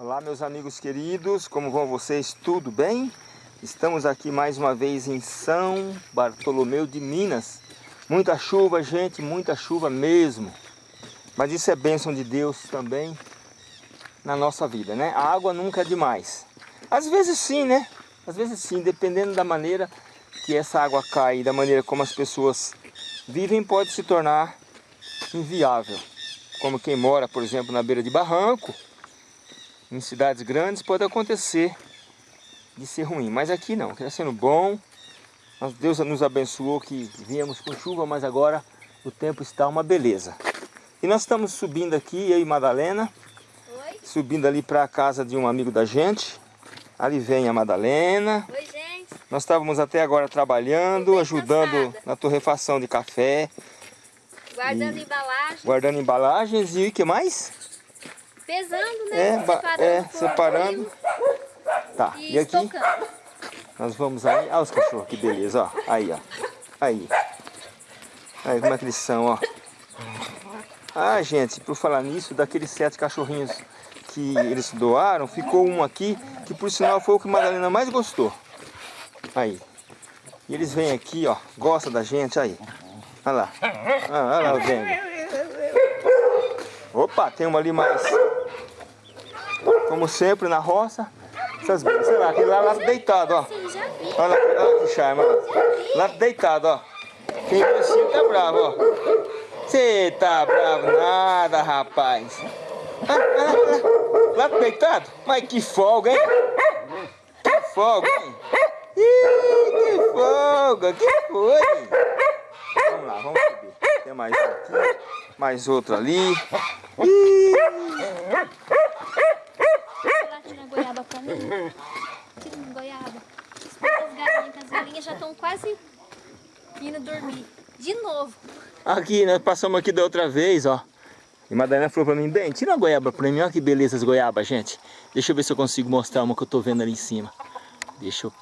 Olá meus amigos queridos, como vão vocês? Tudo bem? Estamos aqui mais uma vez em São Bartolomeu de Minas. Muita chuva, gente, muita chuva mesmo. Mas isso é bênção de Deus também na nossa vida, né? A água nunca é demais. Às vezes sim, né? Às vezes sim, dependendo da maneira que essa água cai da maneira como as pessoas vivem, pode se tornar inviável. Como quem mora, por exemplo, na beira de barranco, em cidades grandes pode acontecer de ser ruim, mas aqui não, está sendo bom. Deus nos abençoou que viemos com chuva, mas agora o tempo está uma beleza. E nós estamos subindo aqui, eu e Madalena, Oi. subindo ali para a casa de um amigo da gente. Ali vem a Madalena. Oi, gente. Nós estávamos até agora trabalhando, ajudando cansada. na torrefação de café. Guardando embalagens. Guardando embalagens e o que mais? Pesando, né? É, separando. É, separando. Tá, e, e aqui estocando. nós vamos aí. Olha os cachorros, que beleza, ó. Aí, ó. Aí. Aí como é que eles são, ó. Ah, gente, por falar nisso, daqueles sete cachorrinhos que eles doaram, ficou um aqui, que por sinal foi o que a Madalena mais gostou. Aí. E eles vêm aqui, ó, gosta da gente, aí. Olha lá. Ah, olha lá o Dengue. Opa, tem uma ali mais como sempre na roça. Essas, sei lá, aquele lá, lá deitado, ó. Olha, olha que charme, ó. Lá deitado, ó. Quem viu assim tá bravo, ó. Você tá bravo nada, rapaz. Ah, ah, lá, lá deitado? Mas que folga, hein? Que folga, hein? Ih, que folga, que foi? Vamos lá, vamos subir. Tem mais um aqui, mais outro ali. Ih uma goiaba. As galinhas, as galinhas já estão quase indo dormir. De novo. Aqui, nós passamos aqui da outra vez, ó. E Madalena falou pra mim, bem, tira uma goiaba pra mim, olha que beleza as goiabas, gente. Deixa eu ver se eu consigo mostrar uma que eu tô vendo ali em cima. Deixa eu...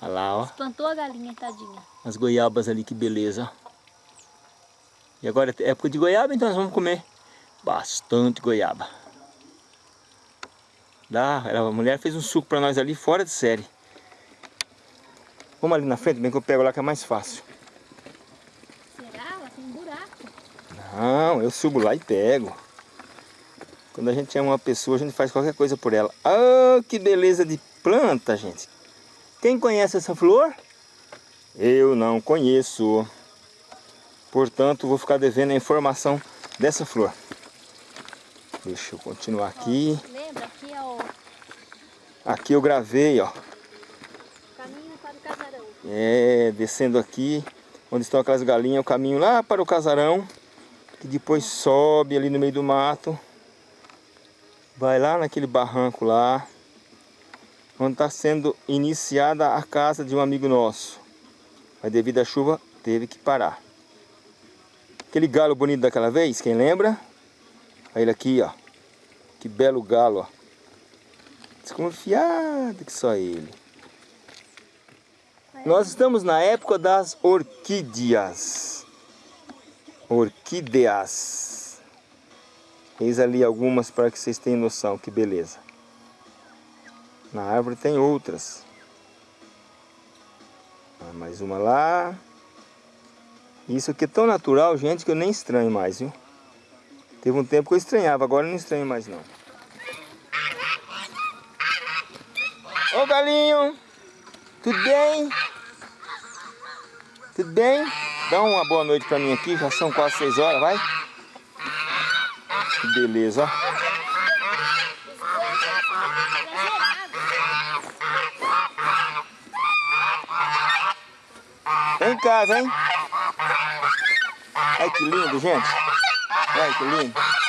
Olha lá, ó. Plantou a galinha, tadinha. As goiabas ali, que beleza, ó. E agora é época de goiaba, então nós vamos comer bastante goiaba. Dá, a mulher fez um suco pra nós ali fora de série. Vamos ali na frente, bem que eu pego lá que é mais fácil. Será? Ela tem um buraco. Não, eu subo lá e pego. Quando a gente ama uma pessoa, a gente faz qualquer coisa por ela. Ah, que beleza de planta, gente. Quem conhece essa flor? Eu não conheço. Portanto, vou ficar devendo a informação dessa flor. Deixa eu continuar aqui. Aqui eu gravei, ó. Caminho para o casarão. É, descendo aqui, onde estão aquelas galinhas, o caminho lá para o casarão. Que depois sobe ali no meio do mato. Vai lá naquele barranco lá. Onde está sendo iniciada a casa de um amigo nosso. Mas devido à chuva, teve que parar. Aquele galo bonito daquela vez, quem lembra? Olha ele aqui, ó. Que belo galo, ó. Desconfiado que só ele. Nós estamos na época das orquídeas. Orquídeas. Eis ali algumas para que vocês tenham noção, que beleza. Na árvore tem outras. Ah, mais uma lá. Isso aqui é tão natural, gente, que eu nem estranho mais, viu? Teve um tempo que eu estranhava, agora eu não estranho mais não. Ô galinho, tudo bem? Tudo bem? Dá uma boa noite pra mim aqui, já são quase seis horas, vai? Que beleza. Vem em casa, hein? Ai, que lindo, gente. Olha que lindo.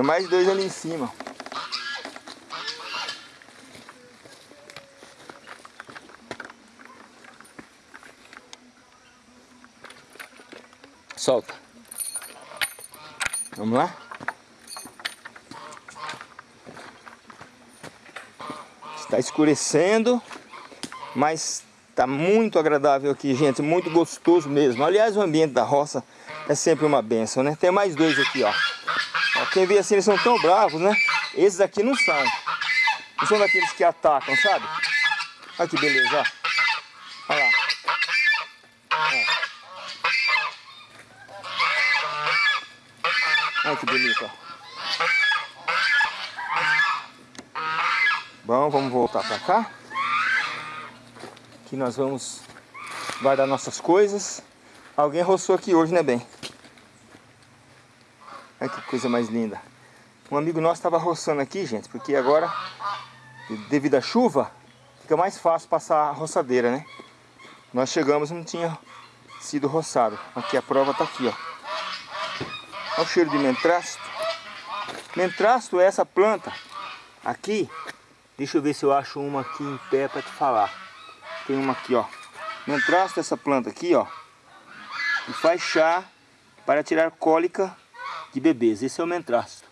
Tem mais dois ali em cima. Solta. Vamos lá? Está escurecendo, mas está muito agradável aqui, gente. Muito gostoso mesmo. Aliás, o ambiente da roça é sempre uma benção, né? Tem mais dois aqui, ó. Quem vê assim, eles são tão bravos, né? Esses aqui não são. Não são daqueles que atacam, sabe? Olha que beleza, ó. Olha lá. Olha que bonito, ó. Bom, vamos voltar pra cá. Aqui nós vamos guardar nossas coisas. Alguém roçou aqui hoje, né, bem? Olha que coisa mais linda. Um amigo nosso estava roçando aqui, gente, porque agora, devido à chuva, fica mais fácil passar a roçadeira, né? Nós chegamos não tinha sido roçado. Aqui a prova está aqui, ó. Olha o cheiro de mentrasto. Mentrasto é essa planta aqui. Deixa eu ver se eu acho uma aqui em pé para te falar. Tem uma aqui, ó. Mentrasto essa planta aqui, ó. E faz chá para tirar cólica de bebês. Esse é o mentrasto.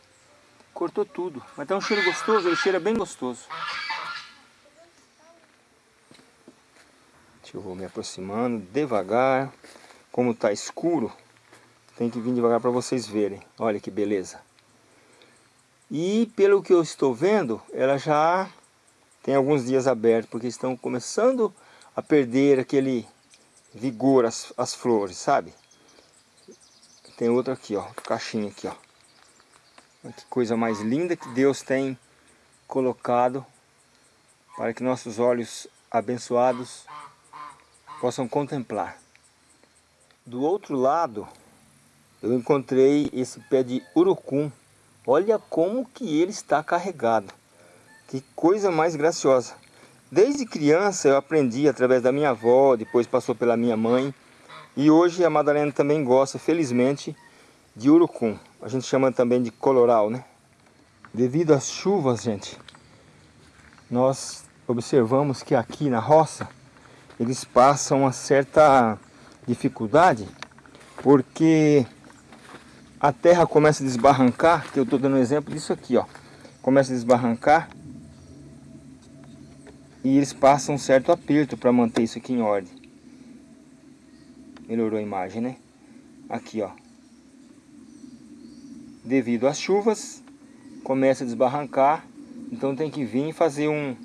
Cortou tudo. Mas tá um cheiro gostoso, ele cheira bem gostoso. Eu vou me aproximando devagar. Como tá escuro, tem que vir devagar para vocês verem. Olha que beleza. E pelo que eu estou vendo, ela já tem alguns dias abertos, porque estão começando a perder aquele vigor as, as flores, sabe? Tem outra aqui, ó, caixinha aqui, ó. Que coisa mais linda que Deus tem colocado para que nossos olhos abençoados possam contemplar. Do outro lado, eu encontrei esse pé de urucum. Olha como que ele está carregado. Que coisa mais graciosa. Desde criança eu aprendi através da minha avó, depois passou pela minha mãe. E hoje a Madalena também gosta, felizmente, de urucum. A gente chama também de coloral, né? Devido às chuvas, gente, nós observamos que aqui na roça eles passam uma certa dificuldade porque a terra começa a desbarrancar, que eu estou dando um exemplo disso aqui, ó. Começa a desbarrancar e eles passam um certo aperto para manter isso aqui em ordem. Melhorou a imagem, né? Aqui, ó. Devido às chuvas, começa a desbarrancar, então tem que vir e fazer um,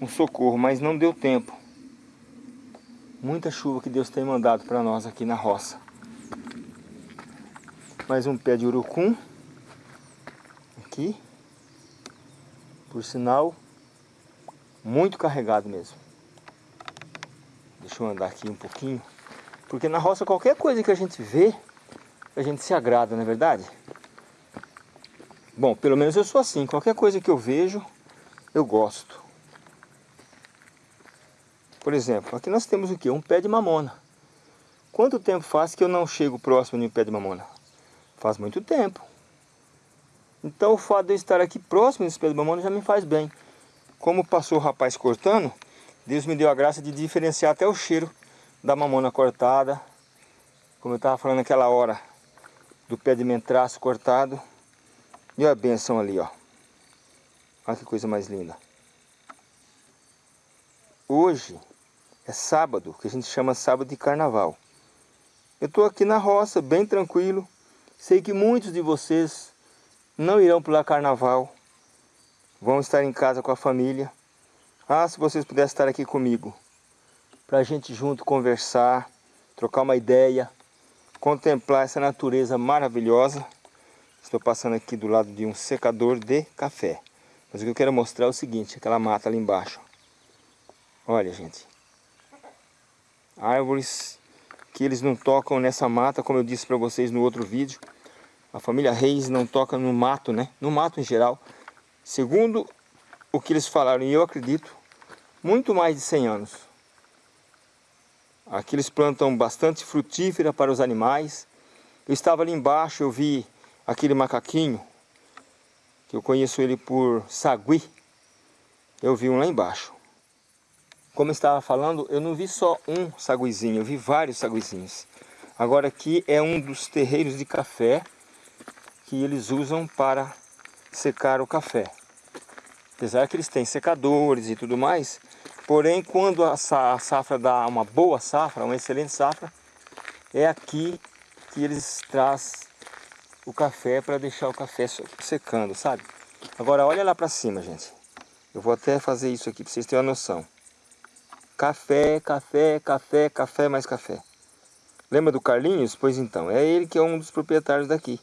um socorro, mas não deu tempo. Muita chuva que Deus tem mandado para nós aqui na roça. Mais um pé de urucum. Aqui. Por sinal, muito carregado mesmo. Deixa eu andar aqui um pouquinho. Porque na roça qualquer coisa que a gente vê, a gente se agrada, não é verdade? Bom, pelo menos eu sou assim. Qualquer coisa que eu vejo, eu gosto. Por exemplo, aqui nós temos o que? Um pé de mamona. Quanto tempo faz que eu não chego próximo de um pé de mamona? Faz muito tempo. Então o fato de eu estar aqui próximo desse pé de mamona já me faz bem. Como passou o rapaz cortando, Deus me deu a graça de diferenciar até o cheiro da mamona cortada. Como eu estava falando naquela hora, do pé de mentraço cortado. E a benção ali, ó. Olha que coisa mais linda. Hoje é sábado, que a gente chama sábado de carnaval. Eu estou aqui na roça, bem tranquilo. Sei que muitos de vocês não irão pular carnaval vão estar em casa com a família. Ah, se vocês pudessem estar aqui comigo, para a gente junto conversar, trocar uma ideia, contemplar essa natureza maravilhosa. Estou passando aqui do lado de um secador de café. Mas o que eu quero mostrar é o seguinte, aquela mata ali embaixo. Olha, gente. Árvores que eles não tocam nessa mata, como eu disse para vocês no outro vídeo. A família Reis não toca no mato, né? No mato em geral. Segundo o que eles falaram, e eu acredito, muito mais de 100 anos. Aqui eles plantam bastante frutífera para os animais. Eu estava ali embaixo, eu vi aquele macaquinho, que eu conheço ele por sagui. Eu vi um lá embaixo. Como eu estava falando, eu não vi só um saguizinho, eu vi vários saguizinhos. Agora aqui é um dos terreiros de café que eles usam para secar o café. Apesar que eles têm secadores e tudo mais, porém quando a safra dá uma boa safra, uma excelente safra, é aqui que eles trazem o café para deixar o café secando, sabe? Agora olha lá para cima, gente. Eu vou até fazer isso aqui para vocês terem uma noção. Café, café, café, café, mais café. Lembra do Carlinhos? Pois então, é ele que é um dos proprietários daqui.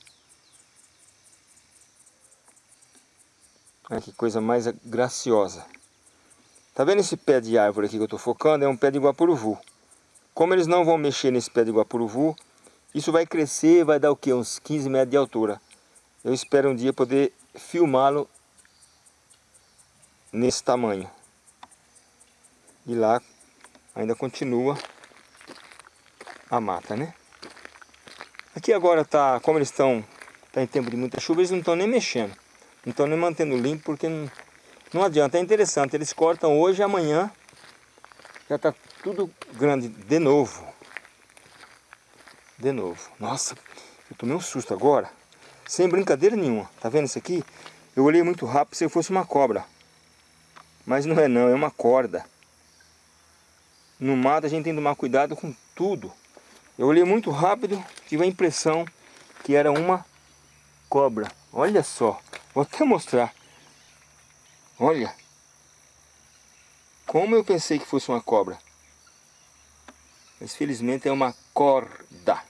Olha que coisa mais graciosa. Tá vendo esse pé de árvore aqui que eu estou focando? É um pé de guapuruvu. Como eles não vão mexer nesse pé de guapuruvu, isso vai crescer, vai dar o quê? Uns 15 metros de altura. Eu espero um dia poder filmá-lo nesse tamanho. E lá ainda continua a mata, né? Aqui agora tá, como eles estão tá em tempo de muita chuva, eles não estão nem mexendo. Não estão nem mantendo limpo porque não, não adianta. É interessante, eles cortam hoje e amanhã já está tudo grande de novo. De novo. Nossa, eu tomei um susto agora. Sem brincadeira nenhuma. Tá vendo isso aqui? Eu olhei muito rápido se fosse uma cobra. Mas não é não, é uma corda. No mato a gente tem que tomar cuidado com tudo. Eu olhei muito rápido, tive a impressão que era uma cobra. Olha só, vou até mostrar. Olha. Como eu pensei que fosse uma cobra. Mas felizmente é uma corda.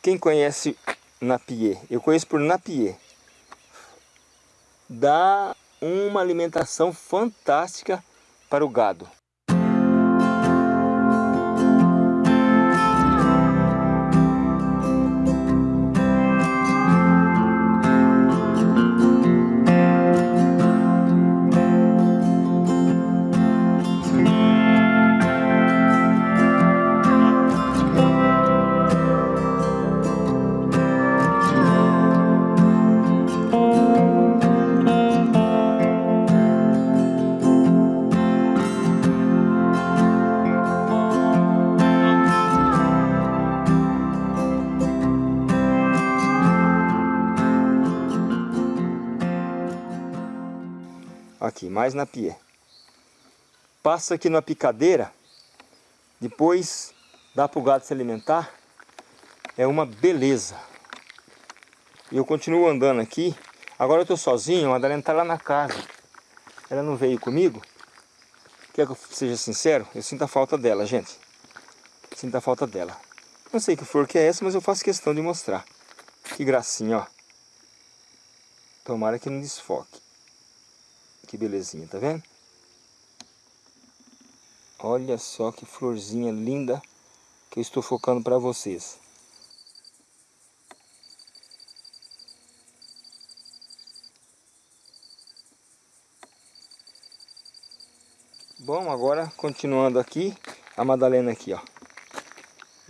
Quem conhece Napier? Eu conheço por Napier dá uma alimentação fantástica para o gado. Na pia. Passa aqui numa picadeira, depois dá para o gado se alimentar. É uma beleza. E eu continuo andando aqui. Agora eu estou sozinho, a Madalena está lá na casa. Ela não veio comigo. Quer que eu seja sincero? Eu sinto a falta dela, gente. Sinto a falta dela. Não sei que flor que é essa, mas eu faço questão de mostrar. Que gracinha, ó. Tomara que não desfoque. Que belezinha, tá vendo? Olha só que florzinha linda que eu estou focando para vocês. Bom, agora continuando aqui, a Madalena aqui, ó.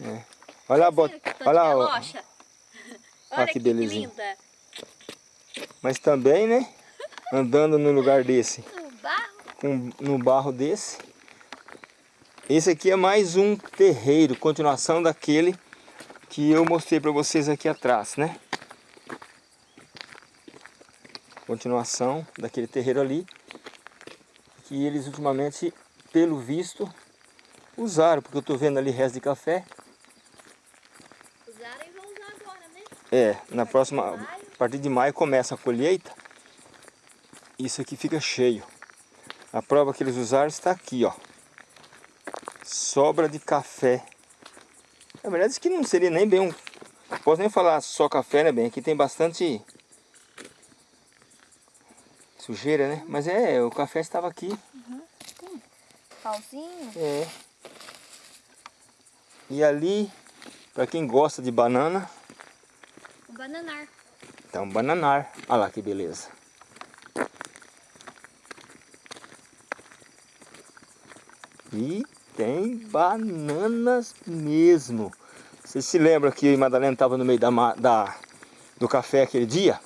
É. Olha a bota. Olha, ó. Olha, Olha que, que belezinha. linda. Mas também, né? Andando no lugar desse, com, no barro desse. Esse aqui é mais um terreiro, continuação daquele que eu mostrei para vocês aqui atrás, né? Continuação daquele terreiro ali, que eles ultimamente, pelo visto, usaram, porque eu estou vendo ali resto de café. Usaram e vão usar agora, né? É, na próxima, a partir de maio começa a colheita isso aqui fica cheio. A prova que eles usaram está aqui, ó. Sobra de café. Na verdade, isso aqui não seria nem bem um... Posso nem falar só café, né, bem? Aqui tem bastante sujeira, né? Mas é, o café estava aqui. Uhum. Pauzinho. É. E ali, para quem gosta de banana... Um bananar. Então, bananar. Olha lá que beleza. E tem bananas mesmo. Você se lembra que Madalena estava no meio da, da, do café aquele dia?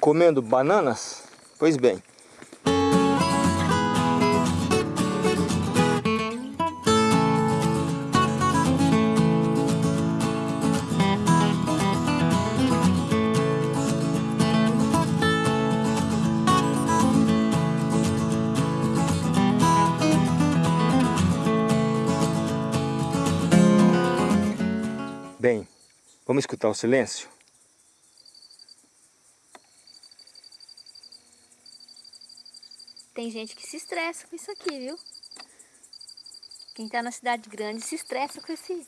Comendo bananas? Pois Bem, escutar o silêncio? Tem gente que se estressa com isso aqui, viu? Quem tá na cidade grande se estressa com esse,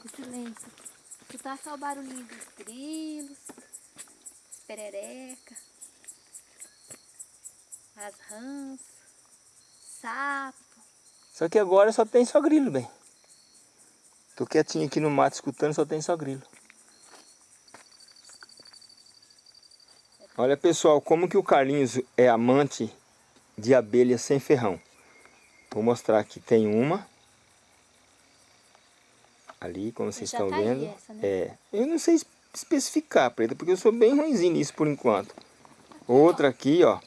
com silêncio. Escutar só o barulhinho dos grilos, perereca, as rãs, sapo. Só que agora só tem só grilo, bem. Tô quietinho aqui no mato escutando, só tem só grilo. Olha pessoal, como que o Carlinhos é amante de abelha sem ferrão. Vou mostrar aqui, tem uma. Ali, como vocês estão tá vendo. Essa, né? É, eu não sei especificar, Preta, porque eu sou bem ruimzinho nisso por enquanto. Outra aqui, ó.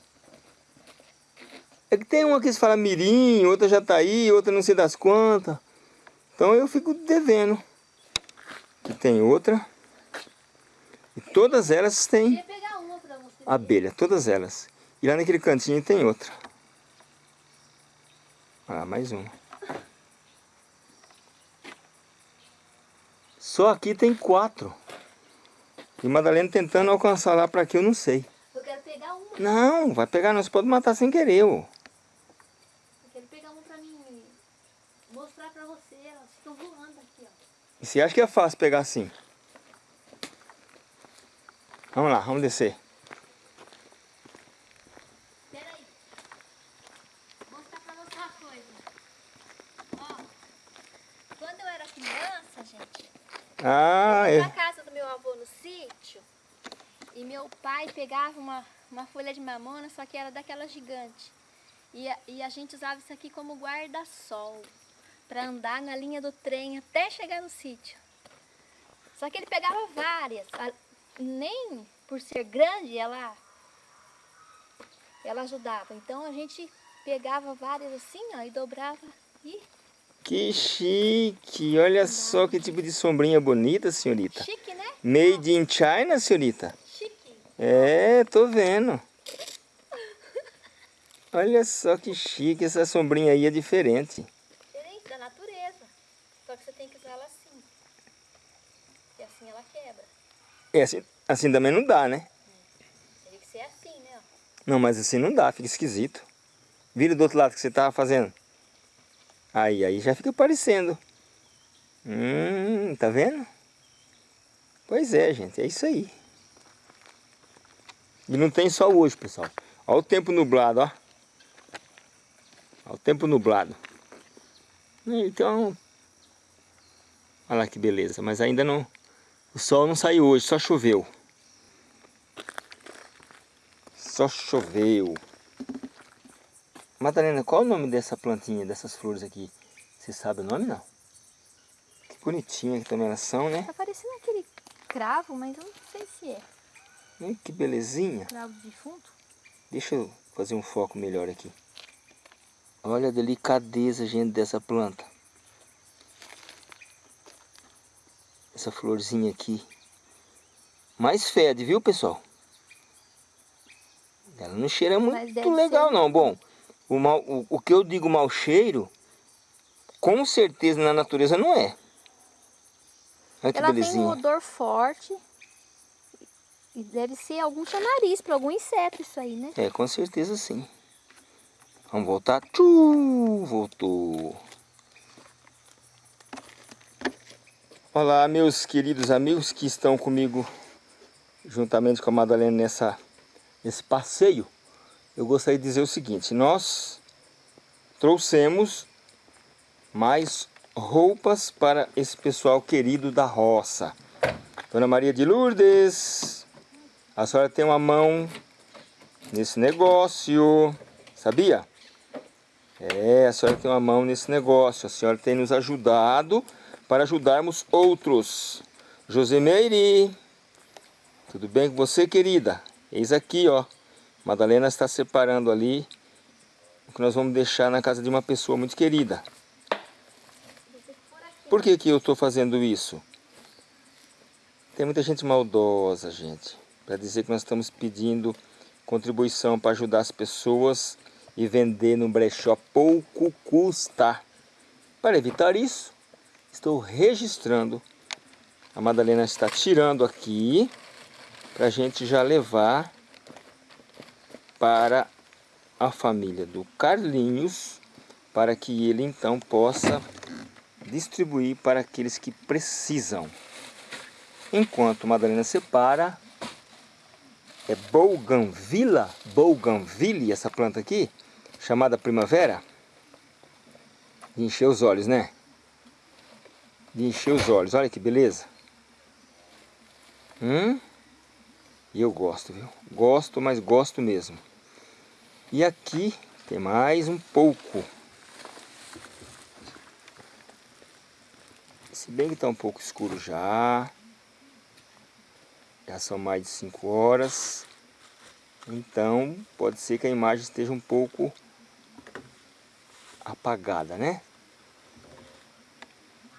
É que tem uma que se fala mirim, outra já tá aí, outra não sei das quantas. Então eu fico devendo. Aqui tem outra. E todas elas têm abelha, todas elas. E lá naquele cantinho tem outra. Ah, mais uma. Só aqui tem quatro. E Madalena tentando alcançar lá para que eu não sei. Eu quero pegar uma. Não, vai pegar não, você pode matar sem querer, ô. Eu quero pegar uma pra mim mostrar pra você. Elas ficam voando aqui, ó. E você acha que é fácil pegar assim? Vamos lá, vamos descer. Ah, eu é. na casa do meu avô no sítio e meu pai pegava uma, uma folha de mamona, só que era daquela gigante. E a, e a gente usava isso aqui como guarda-sol para andar na linha do trem até chegar no sítio. Só que ele pegava várias, a, nem por ser grande ela ela ajudava. Então a gente pegava várias assim, ó, e dobrava e que chique! Olha só que tipo de sombrinha bonita, senhorita. Chique, né? Made in China, senhorita? É, tô vendo. Olha só que chique, essa sombrinha aí é diferente. Diferente da natureza. Só que você tem que usar ela assim. E assim ela quebra. É, assim, assim também não dá, né? Tem que ser assim, né? Não, mas assim não dá, fica esquisito. Vira do outro lado que você tava fazendo. Aí, aí já fica parecendo. Hum, tá vendo? Pois é, gente, é isso aí. E não tem só hoje, pessoal. Olha o tempo nublado, ó. Olha o tempo nublado. Então, olha lá que beleza. Mas ainda não... O sol não saiu hoje, só choveu. Só choveu. Madalena, qual é o nome dessa plantinha, dessas flores aqui? Você sabe o nome, não? Que bonitinha que também elas são, né? Tá parecendo aquele cravo, mas eu não sei se é. Que belezinha. Cravo. Deixa eu fazer um foco melhor aqui. Olha a delicadeza, gente, dessa planta. Essa florzinha aqui. Mais fede, viu, pessoal? Ela não cheira muito legal, ser... não. Bom, o, mal, o, o que eu digo mau cheiro, com certeza na natureza não é. Olha que Ela belezinha. tem um odor forte. E deve ser algum chamariz para algum inseto isso aí, né? É, com certeza sim. Vamos voltar. Tchuu, voltou. Olá, meus queridos amigos que estão comigo juntamente com a Madalena nessa, nesse passeio eu gostaria de dizer o seguinte, nós trouxemos mais roupas para esse pessoal querido da roça. Dona Maria de Lourdes, a senhora tem uma mão nesse negócio, sabia? É, a senhora tem uma mão nesse negócio, a senhora tem nos ajudado para ajudarmos outros. Josemeire, tudo bem com você, querida? Eis aqui, ó. Madalena está separando ali o que nós vamos deixar na casa de uma pessoa muito querida. Por que, que eu estou fazendo isso? Tem muita gente maldosa, gente, para dizer que nós estamos pedindo contribuição para ajudar as pessoas e vender no brechó pouco custa. Para evitar isso, estou registrando A Madalena está tirando aqui para a gente já levar para a família do Carlinhos para que ele então possa distribuir para aqueles que precisam. Enquanto Madalena separa, é Bougainvillea, Bougainville, essa planta aqui, chamada primavera. De encher os olhos, né? De encher os olhos, olha que beleza. Hum? E eu gosto, viu? Gosto, mas gosto mesmo. E aqui tem mais um pouco. Se bem que está um pouco escuro já. Já são mais de 5 horas. Então pode ser que a imagem esteja um pouco apagada, né?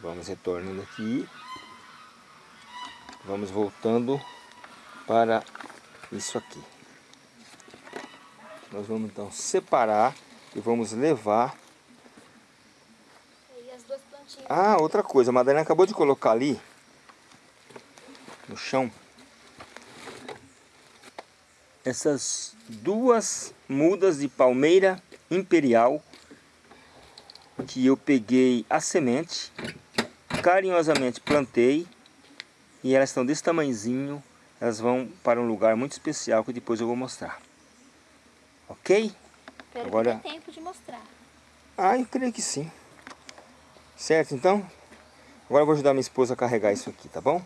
Vamos retornando aqui. Vamos voltando para isso aqui. Nós vamos então separar e vamos levar ah, outra coisa, a Madalena acabou de colocar ali no chão essas duas mudas de palmeira imperial que eu peguei a semente, carinhosamente plantei e elas estão desse tamanhozinho, elas vão para um lugar muito especial que depois eu vou mostrar. Ok? Espero Agora... que dê tempo de mostrar. Ah, eu creio que sim. Certo, então? Agora eu vou ajudar minha esposa a carregar isso aqui, tá bom?